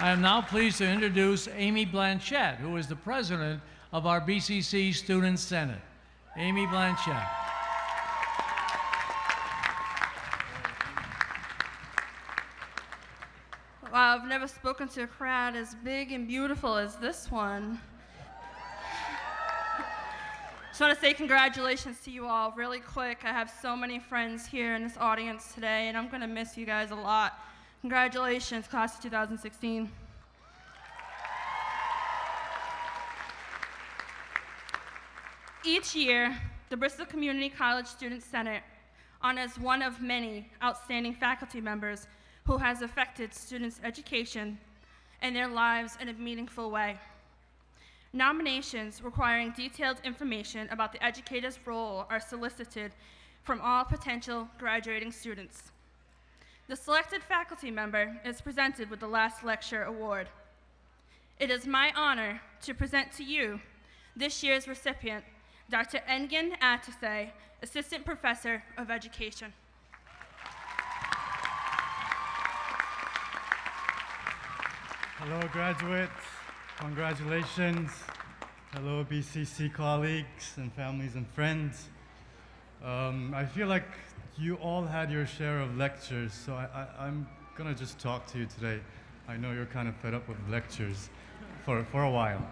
I am now pleased to introduce Amy Blanchette, who is the president of our BCC Student Senate. Amy Blanchette. Wow, I've never spoken to a crowd as big and beautiful as this one. Just want to say congratulations to you all really quick. I have so many friends here in this audience today, and I'm going to miss you guys a lot. Congratulations, class of 2016. Each year, the Bristol Community College Student Senate honors one of many outstanding faculty members who has affected students' education and their lives in a meaningful way. Nominations requiring detailed information about the educator's role are solicited from all potential graduating students. The selected faculty member is presented with the Last Lecture Award. It is my honor to present to you this year's recipient, Dr. Engin Atasay, Assistant Professor of Education. Hello, graduates. Congratulations. Hello, BCC colleagues and families and friends. Um, I feel like you all had your share of lectures, so I, am going to just talk to you today. I know you're kind of fed up with lectures for, for a while.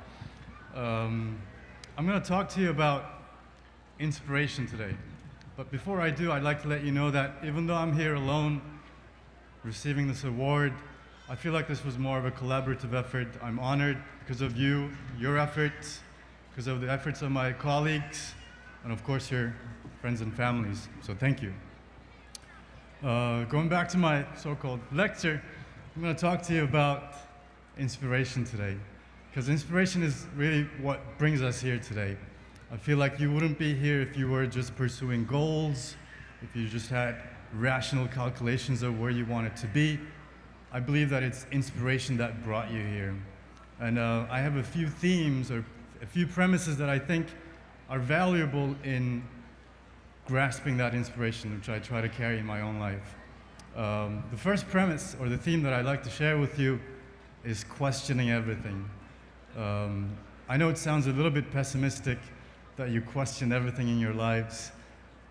Um, I'm going to talk to you about inspiration today. But before I do, I'd like to let you know that even though I'm here alone receiving this award, I feel like this was more of a collaborative effort. I'm honored because of you, your efforts, because of the efforts of my colleagues, and of course your friends and families. So thank you. Uh, going back to my so-called lecture, I'm going to talk to you about inspiration today. Because inspiration is really what brings us here today. I feel like you wouldn't be here if you were just pursuing goals, if you just had rational calculations of where you wanted to be. I believe that it's inspiration that brought you here. And uh, I have a few themes or a few premises that I think are valuable in grasping that inspiration, which I try to carry in my own life. Um, the first premise, or the theme that I'd like to share with you, is questioning everything. Um, I know it sounds a little bit pessimistic, that you question everything in your lives.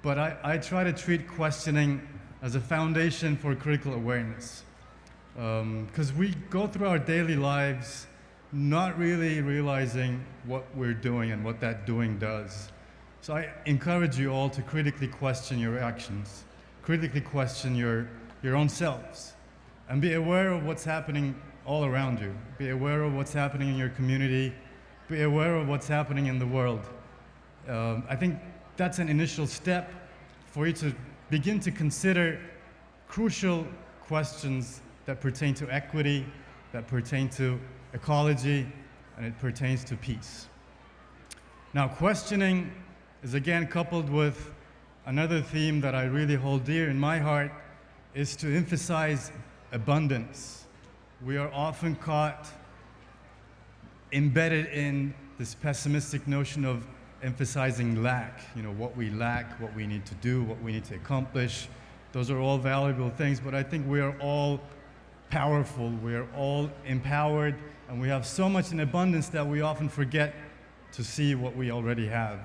But I, I try to treat questioning as a foundation for critical awareness. Because um, we go through our daily lives not really realizing what we're doing and what that doing does. So I encourage you all to critically question your actions, critically question your, your own selves, and be aware of what's happening all around you. Be aware of what's happening in your community. Be aware of what's happening in the world. Um, I think that's an initial step for you to begin to consider crucial questions that pertain to equity, that pertain to ecology, and it pertains to peace. Now, questioning is again coupled with another theme that I really hold dear in my heart is to emphasize abundance. We are often caught embedded in this pessimistic notion of emphasizing lack, you know, what we lack, what we need to do, what we need to accomplish. Those are all valuable things, but I think we are all powerful, we are all empowered, and we have so much in abundance that we often forget to see what we already have.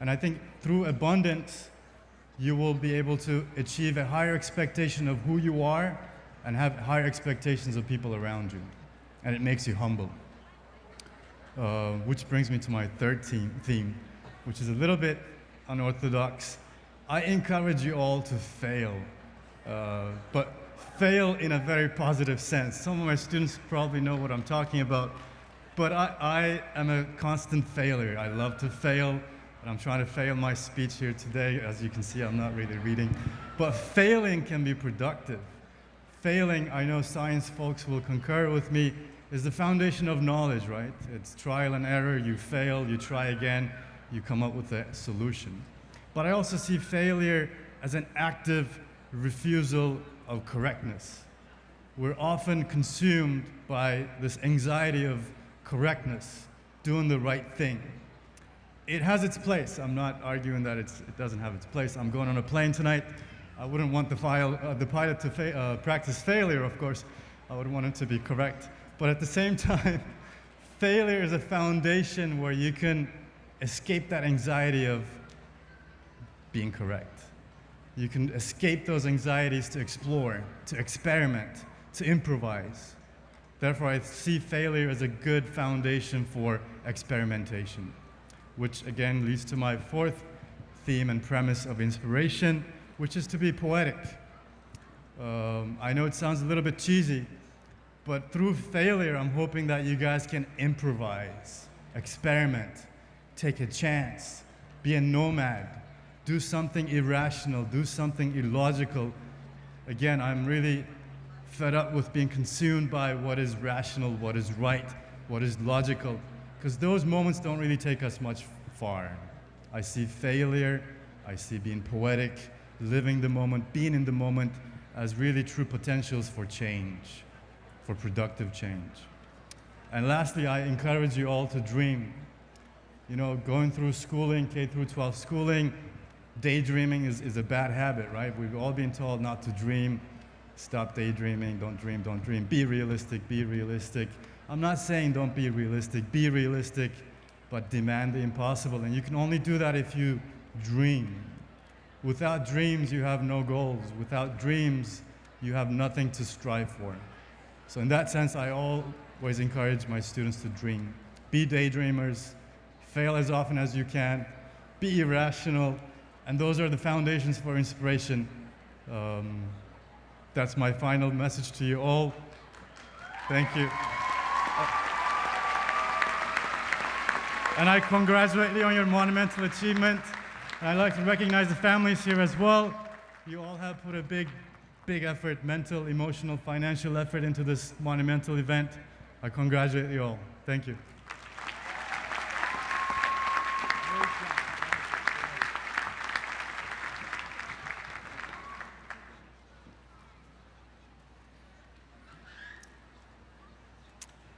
And I think through abundance, you will be able to achieve a higher expectation of who you are and have higher expectations of people around you. And it makes you humble. Uh, which brings me to my third theme, which is a little bit unorthodox. I encourage you all to fail, uh, but fail in a very positive sense. Some of my students probably know what I'm talking about, but I, I am a constant failure. I love to fail, and I'm trying to fail my speech here today. As you can see, I'm not really reading. But failing can be productive. Failing, I know science folks will concur with me, is the foundation of knowledge, right? It's trial and error, you fail, you try again, you come up with a solution. But I also see failure as an active refusal of correctness. We're often consumed by this anxiety of correctness, doing the right thing. It has its place. I'm not arguing that it doesn't have its place. I'm going on a plane tonight. I wouldn't want the, file, uh, the pilot to fa uh, practice failure, of course. I would want it to be correct. But at the same time, failure is a foundation where you can escape that anxiety of being correct. You can escape those anxieties to explore, to experiment, to improvise. Therefore, I see failure as a good foundation for experimentation, which again leads to my fourth theme and premise of inspiration, which is to be poetic. Um, I know it sounds a little bit cheesy, but through failure, I'm hoping that you guys can improvise, experiment, take a chance, be a nomad, do something irrational, do something illogical. Again, I'm really fed up with being consumed by what is rational, what is right, what is logical, because those moments don't really take us much far. I see failure, I see being poetic, living the moment, being in the moment as really true potentials for change, for productive change. And lastly, I encourage you all to dream. You know, going through schooling, K through 12 schooling, daydreaming is, is a bad habit, right? We've all been told not to dream, stop daydreaming, don't dream, don't dream, be realistic, be realistic. I'm not saying don't be realistic, be realistic, but demand the impossible. And you can only do that if you dream. Without dreams, you have no goals. Without dreams, you have nothing to strive for. So, in that sense, I always encourage my students to dream. Be daydreamers, fail as often as you can, be irrational, and those are the foundations for inspiration. Um, that's my final message to you all. Thank you. And I congratulate you on your monumental achievement. And I'd like to recognize the families here as well. You all have put a big, big effort, mental, emotional, financial effort into this monumental event. I congratulate you all. Thank you.